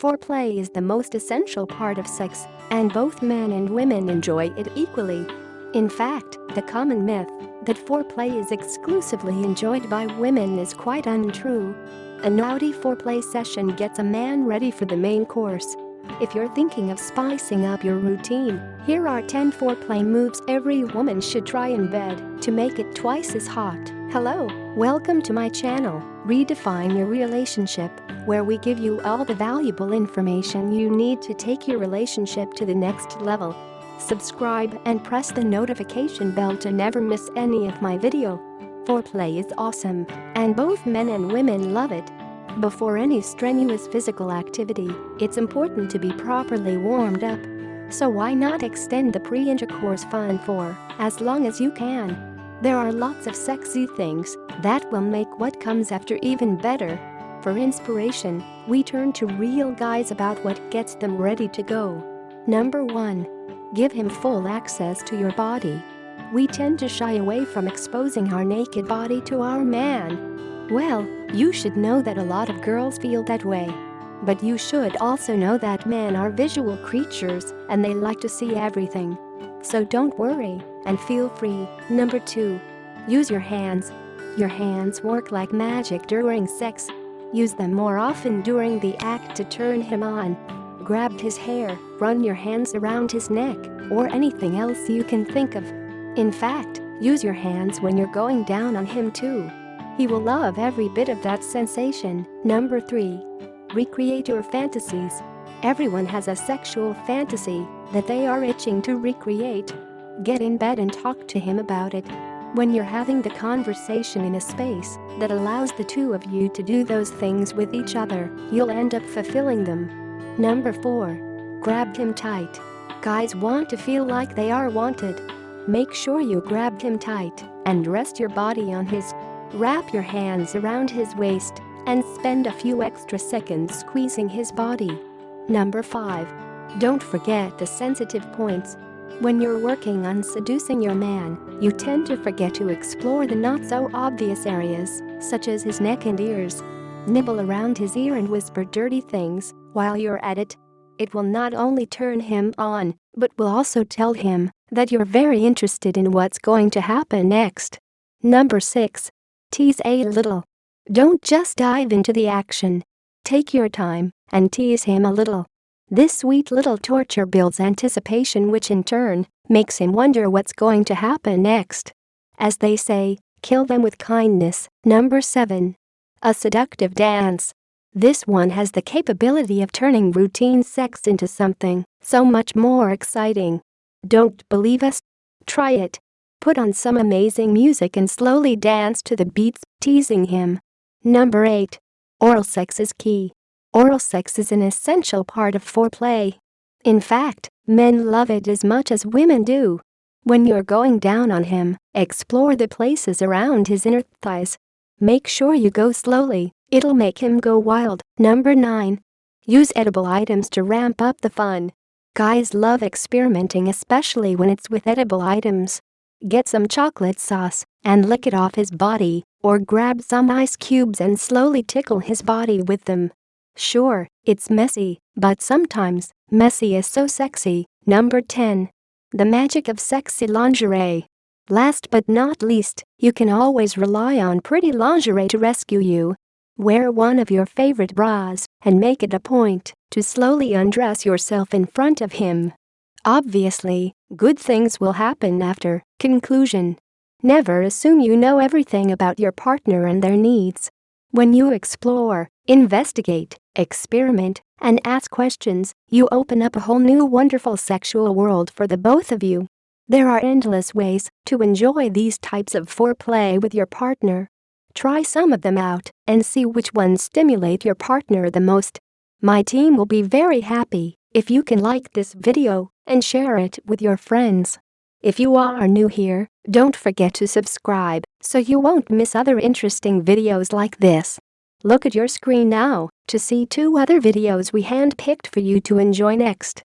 Foreplay is the most essential part of sex, and both men and women enjoy it equally. In fact, the common myth that foreplay is exclusively enjoyed by women is quite untrue. A naughty foreplay session gets a man ready for the main course. If you're thinking of spicing up your routine, here are 10 foreplay moves every woman should try in bed to make it twice as hot. Hello, welcome to my channel, Redefine Your Relationship, where we give you all the valuable information you need to take your relationship to the next level. Subscribe and press the notification bell to never miss any of my video. Foreplay is awesome, and both men and women love it. Before any strenuous physical activity, it's important to be properly warmed up. So why not extend the pre-intercourse fun for as long as you can? There are lots of sexy things that will make what comes after even better. For inspiration, we turn to real guys about what gets them ready to go. Number 1. Give him full access to your body. We tend to shy away from exposing our naked body to our man. Well, you should know that a lot of girls feel that way. But you should also know that men are visual creatures and they like to see everything. So don't worry and feel free. Number 2. Use your hands. Your hands work like magic during sex. Use them more often during the act to turn him on. Grab his hair, run your hands around his neck, or anything else you can think of. In fact, use your hands when you're going down on him too. He will love every bit of that sensation. Number 3. Recreate your fantasies. Everyone has a sexual fantasy that they are itching to recreate. Get in bed and talk to him about it. When you're having the conversation in a space that allows the two of you to do those things with each other, you'll end up fulfilling them. Number 4. Grab him tight. Guys want to feel like they are wanted. Make sure you grab him tight and rest your body on his. Wrap your hands around his waist and spend a few extra seconds squeezing his body. Number 5. Don't forget the sensitive points when you're working on seducing your man, you tend to forget to explore the not-so-obvious areas, such as his neck and ears. Nibble around his ear and whisper dirty things while you're at it. It will not only turn him on, but will also tell him that you're very interested in what's going to happen next. Number 6. Tease a little. Don't just dive into the action. Take your time and tease him a little. This sweet little torture builds anticipation which in turn makes him wonder what's going to happen next. As they say, kill them with kindness. Number 7. A seductive dance. This one has the capability of turning routine sex into something so much more exciting. Don't believe us? Try it. Put on some amazing music and slowly dance to the beats, teasing him. Number 8. Oral sex is key. Oral sex is an essential part of foreplay. In fact, men love it as much as women do. When you're going down on him, explore the places around his inner thighs. Make sure you go slowly, it'll make him go wild. Number 9. Use edible items to ramp up the fun. Guys love experimenting especially when it's with edible items. Get some chocolate sauce and lick it off his body, or grab some ice cubes and slowly tickle his body with them. Sure, it's messy, but sometimes, messy is so sexy. Number 10. The magic of sexy lingerie. Last but not least, you can always rely on pretty lingerie to rescue you. Wear one of your favorite bras and make it a point to slowly undress yourself in front of him. Obviously, good things will happen after. Conclusion. Never assume you know everything about your partner and their needs. When you explore, investigate, experiment, and ask questions, you open up a whole new wonderful sexual world for the both of you. There are endless ways to enjoy these types of foreplay with your partner. Try some of them out and see which ones stimulate your partner the most. My team will be very happy if you can like this video and share it with your friends. If you are new here, don't forget to subscribe so you won't miss other interesting videos like this. Look at your screen now to see two other videos we handpicked for you to enjoy next.